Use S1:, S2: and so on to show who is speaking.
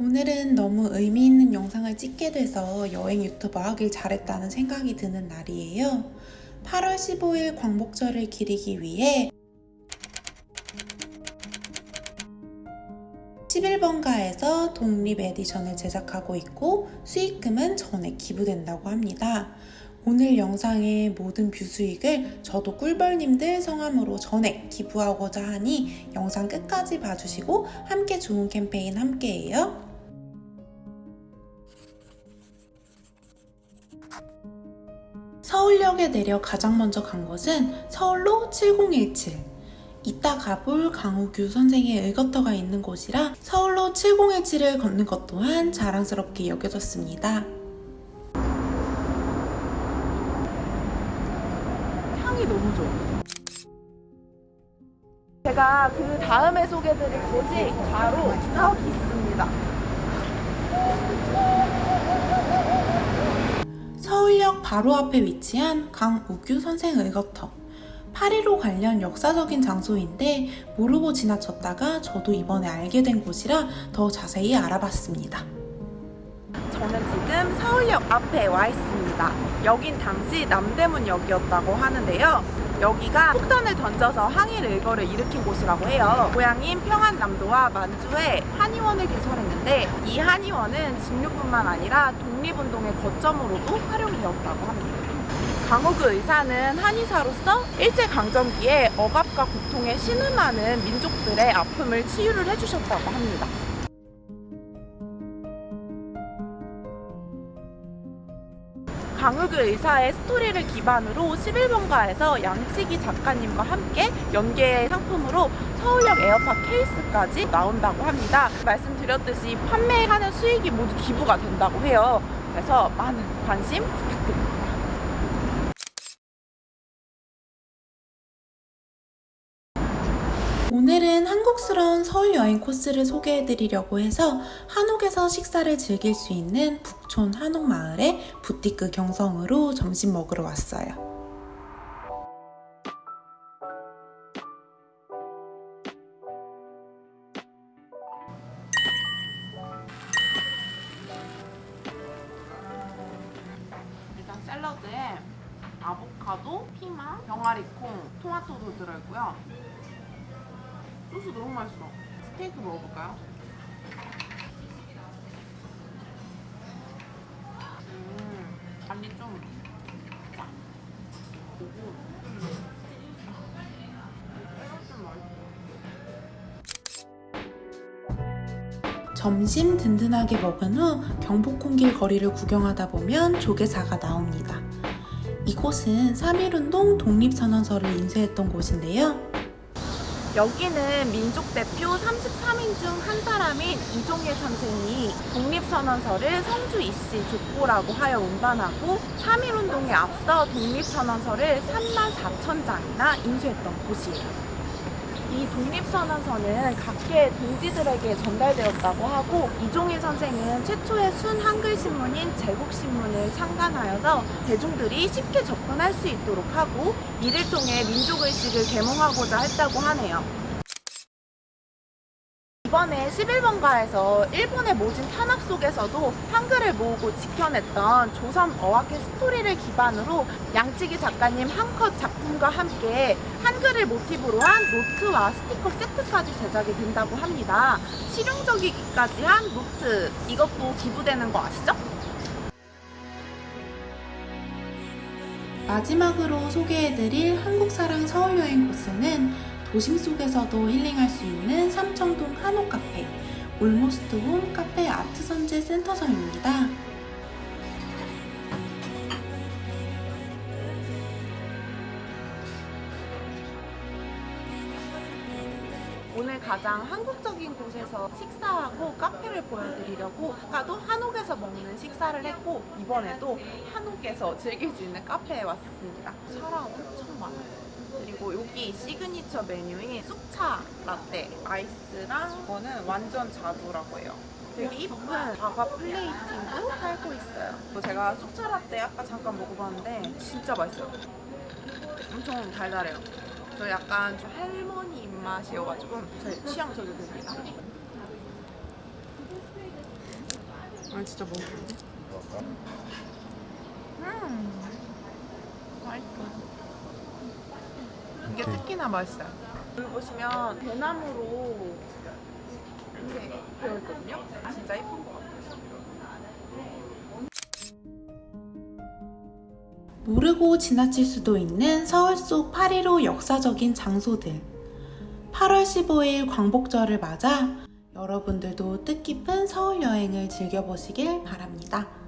S1: 오늘은 너무 의미 있는 영상을 찍게 돼서 여행 유튜버 하길 잘했다는 생각이 드는 날이에요. 8월 15일 광복절을 기리기 위해 11번가에서 독립 edition을 제작하고 있고 수익금은 전액 기부된다고 합니다. 오늘 영상의 모든 view 수익을 저도 꿀벌님들 성함으로 전액 기부하고자 하니 영상 끝까지 봐주시고 함께 좋은 캠페인 함께해요. 서울역에 내려 가장 먼저 간 곳은 서울로 7017. 이따 가볼 강우규 선생의 의거터가 있는 곳이라 서울로 7017을 걷는 것 또한 자랑스럽게 여겨졌습니다.
S2: 향이 너무 좋아. 제가 그 다음에 소개드릴 곳이 바로 저기 있습니다.
S1: 서울역 바로 앞에 위치한 강우규 선생 의거터. 파리로 관련 역사적인 장소인데 모르고 지나쳤다가 저도 이번에 알게 된 곳이라 더 자세히 알아봤습니다.
S2: 저는 지금 서울역 앞에 와 있습니다. 여긴 당시 남대문역이었다고 하는데요. 여기가 폭탄을 던져서 항일 의거를 일으킨 곳이라고 해요. 고향인 평안남도와 만주에 한의원을 개설했는데 이 한의원은 진료뿐만 아니라 독립운동의 거점으로도 활용되었다고 합니다. 강호규 의사는 한의사로서 일제강점기에 억압과 고통에 신음하는 민족들의 아픔을 치유를 해주셨다고 합니다. 강욱규 의사의 스토리를 기반으로 11번가에서 양치기 작가님과 함께 연계 상품으로 서울역 에어팟 케이스까지 나온다고 합니다. 말씀드렸듯이 판매하는 수익이 모두 기부가 된다고 해요. 그래서 많은 관심 부탁드립니다.
S1: 오늘은 한국스러운 서울 여행 코스를 소개해드리려고 해서 한옥에서 식사를 즐길 수 있는 북촌 한옥마을의 부티크 경성으로 점심 먹으러 왔어요.
S2: 일단 샐러드에 아보카도, 피망, 병아리콩, 토마토도 들어있고요. 소스 너무 맛있어. 스테이크 먹어볼까요? 음, 간이 좀 짜.
S1: 점심 든든하게 먹은 후 경복궁길 거리를 구경하다 보면 조개사가 나옵니다. 이곳은 3.1운동 독립선언서를 인쇄했던 곳인데요.
S2: 여기는 민족 대표 33인 중 한 사람인 이종일 선생이 독립선언서를 성주 이씨 족보라고 하여 운반하고 3.1운동에 앞서 독립선언서를 3만 4천 장이나 인쇄했던 곳이에요. 이 독립선언서는 각계의 동지들에게 전달되었다고 하고 이종일 선생은 최초의 순 한글 신문인 제국신문을 창간하여서 대중들이 쉽게 접근할 수 있도록 하고 이를 통해 민족의식을 계몽하고자 했다고 하네요. 이번에 11번가에서 일본의 모진 탄압 속에서도 한글을 모으고 지켜냈던 조선어학회 스토리를 기반으로 양치기 작가님 한 컷 작품과 함께 한글을 모티브로 한 노트와 스티커 세트까지 제작이 된다고 합니다. 실용적이기까지 한 노트 이것도 기부되는 거 아시죠?
S1: 마지막으로 소개해드릴 한국사랑 서울여행 코스는 도심 속에서도 힐링할 수 있는 삼청동 한옥 카페 올모스트 홈 카페 아트 선재 센터점입니다.
S2: 오늘 가장 한국적인 곳에서 식사하고 카페를 보여드리려고 아까도 한옥에서 먹는 식사를 했고 이번에도 한옥에서 즐길 수 있는 카페에 왔습니다. 사람 엄청. 그리고 여기 시그니처 메뉴인 쑥차 라떼 아이스랑 이거는 완전 자두라고 해요. 되게 이쁜 사과 plating도 팔고 있어요. 또 제가 쑥차 라떼 아까 잠깐 먹어봤는데 진짜 맛있어요. 엄청 달달해요. 저 약간 좀 할머니 입맛이어가지고 제 취향 저격입니다. 아 진짜. 음, 맛있어. 이게
S3: 오케이.
S2: 특히나 맛있어요. 여기 보시면 대나무로 이렇게 되어 있거든요. 진짜 예쁜 것 같아요.
S1: 모르고 지나칠 수도 있는 서울 속 8.15 역사적인 장소들. 8월 15일 광복절을 맞아 여러분들도 뜻깊은 서울 여행을 즐겨보시길 바랍니다.